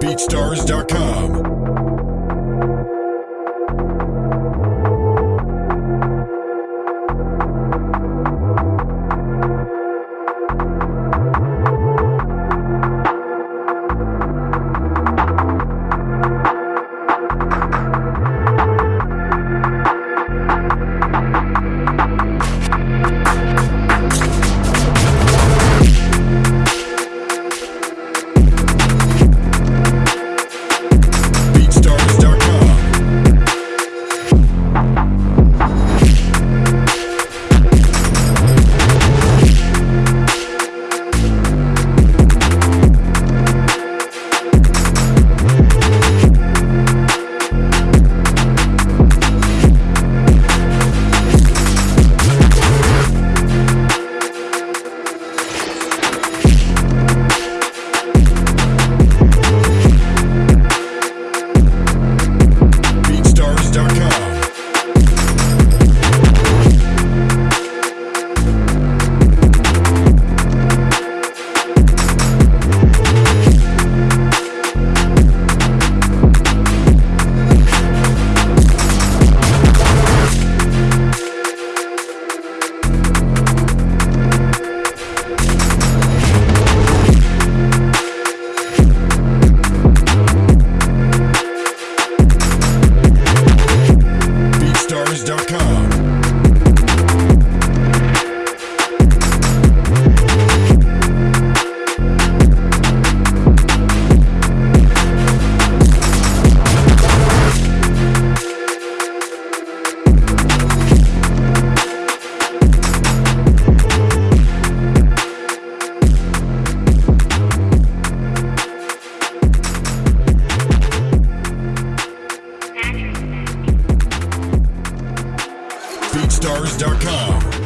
BeatStars.com. BeatStars.com.